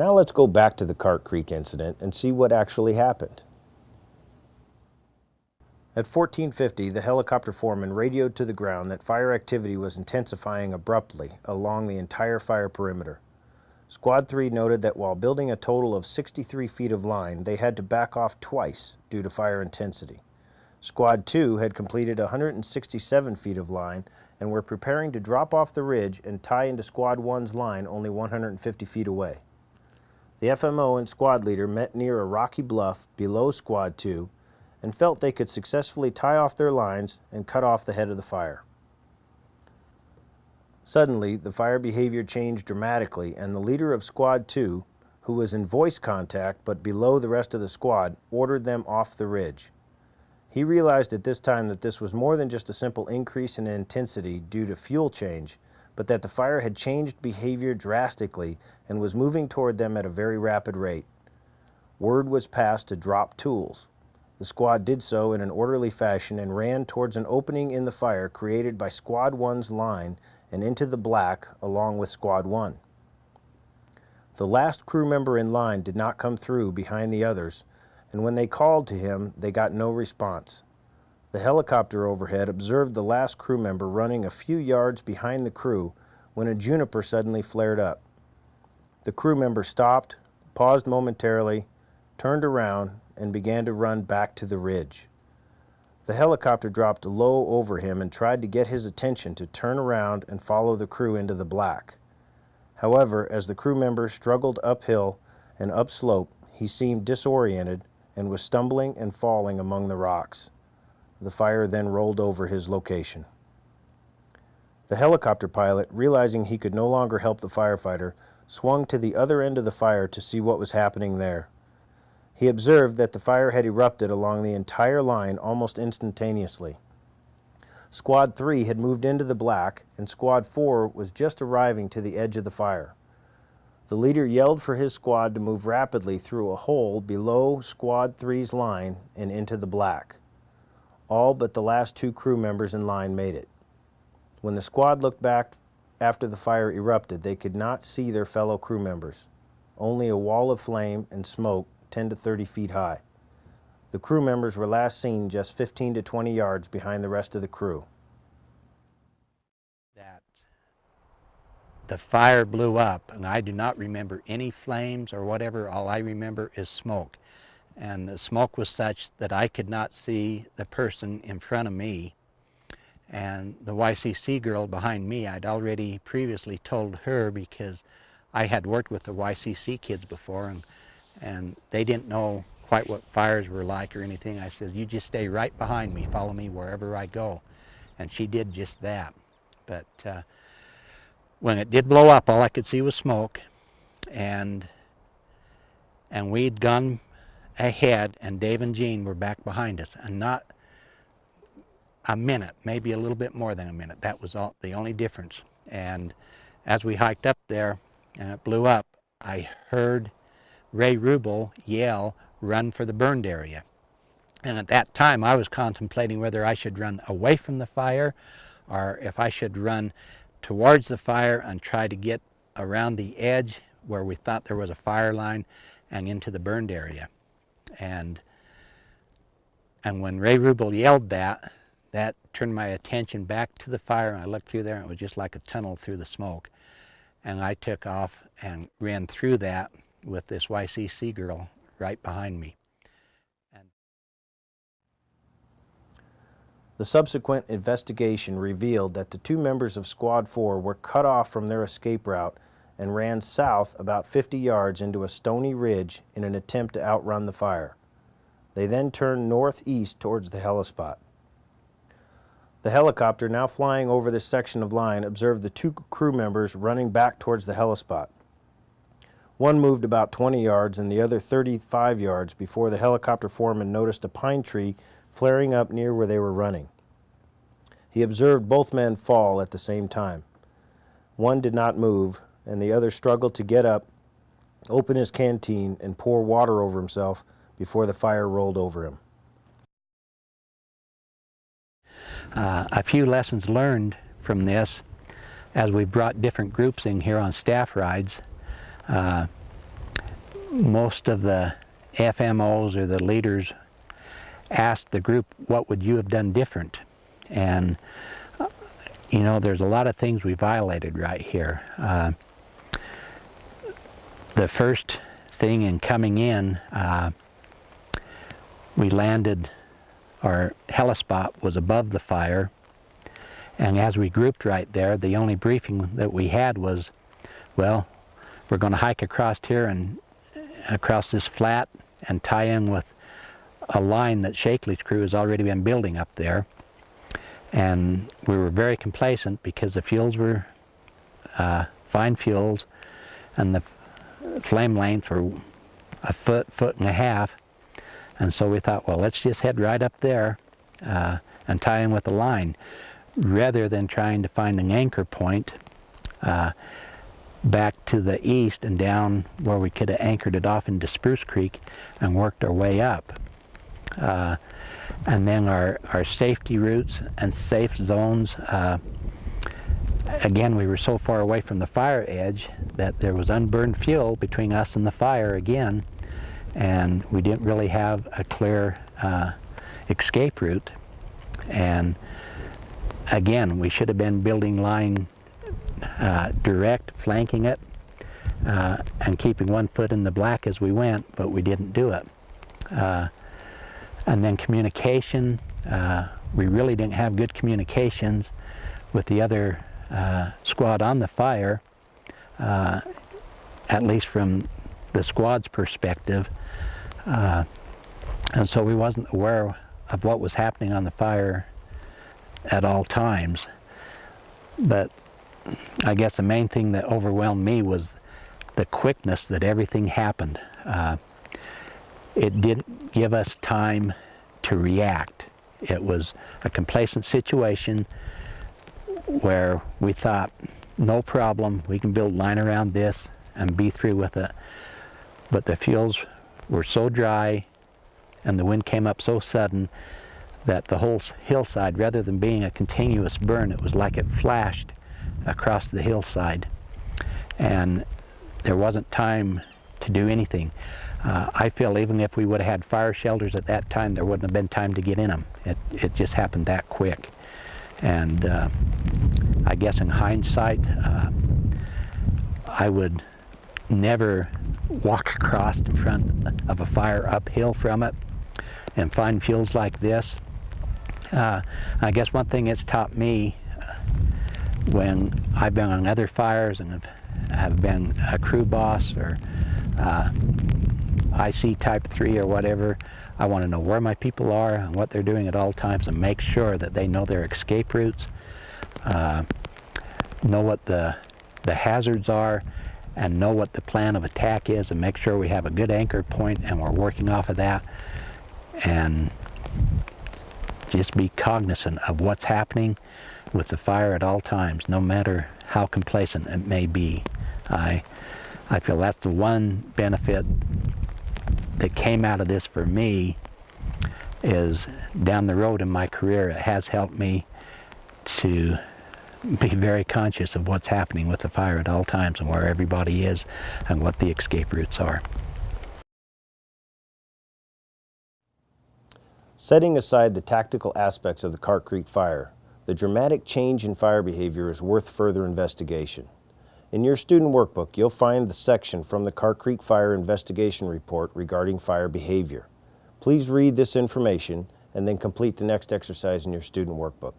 Now let's go back to the Cart Creek incident and see what actually happened. At 1450, the helicopter foreman radioed to the ground that fire activity was intensifying abruptly along the entire fire perimeter. Squad 3 noted that while building a total of 63 feet of line, they had to back off twice due to fire intensity. Squad 2 had completed 167 feet of line and were preparing to drop off the ridge and tie into Squad 1's line only 150 feet away. The FMO and squad leader met near a rocky bluff below Squad 2 and felt they could successfully tie off their lines and cut off the head of the fire. Suddenly, the fire behavior changed dramatically and the leader of Squad 2, who was in voice contact but below the rest of the squad, ordered them off the ridge. He realized at this time that this was more than just a simple increase in intensity due to fuel change, but that the fire had changed behavior drastically and was moving toward them at a very rapid rate. Word was passed to drop tools. The squad did so in an orderly fashion and ran towards an opening in the fire created by Squad 1's line and into the black along with Squad 1. The last crew member in line did not come through behind the others, and when they called to him, they got no response. The helicopter overhead observed the last crew member running a few yards behind the crew when a juniper suddenly flared up. The crew member stopped, paused momentarily, turned around, and began to run back to the ridge. The helicopter dropped low over him and tried to get his attention to turn around and follow the crew into the black. However, as the crew member struggled uphill and upslope, he seemed disoriented and was stumbling and falling among the rocks. The fire then rolled over his location. The helicopter pilot, realizing he could no longer help the firefighter, swung to the other end of the fire to see what was happening there. He observed that the fire had erupted along the entire line almost instantaneously. Squad 3 had moved into the black and Squad 4 was just arriving to the edge of the fire. The leader yelled for his squad to move rapidly through a hole below Squad 3's line and into the black. All but the last two crew members in line made it. When the squad looked back after the fire erupted, they could not see their fellow crew members. Only a wall of flame and smoke 10 to 30 feet high. The crew members were last seen just 15 to 20 yards behind the rest of the crew. That the fire blew up and I do not remember any flames or whatever. All I remember is smoke and the smoke was such that I could not see the person in front of me. And the YCC girl behind me, I'd already previously told her because I had worked with the YCC kids before and, and they didn't know quite what fires were like or anything. I said, you just stay right behind me, follow me wherever I go. And she did just that. But uh, when it did blow up, all I could see was smoke. And, and we'd gone ahead and Dave and Jean were back behind us and not a minute, maybe a little bit more than a minute. That was all, the only difference. And as we hiked up there and it blew up, I heard Ray Rubel yell, run for the burned area. And at that time I was contemplating whether I should run away from the fire or if I should run towards the fire and try to get around the edge where we thought there was a fire line and into the burned area. And, and when Ray Rubel yelled that, that turned my attention back to the fire and I looked through there and it was just like a tunnel through the smoke. And I took off and ran through that with this YCC girl right behind me. And the subsequent investigation revealed that the two members of Squad 4 were cut off from their escape route and ran south about 50 yards into a stony ridge in an attempt to outrun the fire. They then turned northeast towards the helispot. The helicopter, now flying over this section of line, observed the two crew members running back towards the helispot. One moved about 20 yards and the other 35 yards before the helicopter foreman noticed a pine tree flaring up near where they were running. He observed both men fall at the same time. One did not move, and the other struggled to get up, open his canteen, and pour water over himself before the fire rolled over him. Uh, a few lessons learned from this as we brought different groups in here on staff rides. Uh, most of the FMOs or the leaders asked the group, what would you have done different? And, uh, you know, there's a lot of things we violated right here. Uh, the first thing in coming in, uh, we landed, our helispot was above the fire, and as we grouped right there, the only briefing that we had was, well, we're going to hike across here and across this flat and tie in with a line that Shakely's crew has already been building up there. And we were very complacent because the fuels were uh, fine fuels and the flame length were a foot, foot and a half. And so we thought, well, let's just head right up there uh, and tie in with the line rather than trying to find an anchor point uh, back to the east and down where we could have anchored it off into Spruce Creek and worked our way up. Uh, and then our, our safety routes and safe zones, uh, again we were so far away from the fire edge that there was unburned fuel between us and the fire again and we didn't really have a clear uh, escape route and again we should have been building line uh, direct, flanking it, uh, and keeping one foot in the black as we went, but we didn't do it. Uh, and then communication, uh, we really didn't have good communications with the other uh, squad on the fire, at least from the squad's perspective. And so we wasn't aware of what was happening on the fire at all times. But I guess the main thing that overwhelmed me was the quickness that everything happened. Uh, it didn't give us time to react. It was a complacent situation where we thought, no problem, we can build line around this and be through with it. But the fuels were so dry and the wind came up so sudden that the whole hillside, rather than being a continuous burn, it was like it flashed across the hillside and there wasn't time to do anything. Uh, I feel even if we would have had fire shelters at that time, there wouldn't have been time to get in them. It, it just happened that quick. And uh, I guess in hindsight, uh, I would never walk across in front of a fire uphill from it and find fuels like this. Uh, I guess one thing it's taught me when I've been on other fires and have, been a crew boss or uh, IC type 3 or whatever, I want to know where my people are and what they're doing at all times and make sure that they know their escape routes, uh, know what the, the hazards are, and know what the plan of attack is and make sure we have a good anchor point and we're working off of that and just be cognizant of what's happening with the fire at all times, no matter how complacent it may be. I, I feel that's the one benefit that came out of this for me is down the road in my career, it has helped me to be very conscious of what's happening with the fire at all times and where everybody is and what the escape routes are. Setting aside the tactical aspects of the Cart Creek fire, the dramatic change in fire behavior is worth further investigation. In your student workbook, you'll find the section from the Cart Creek Fire Investigation Report regarding fire behavior. Please read this information and then complete the next exercise in your student workbook.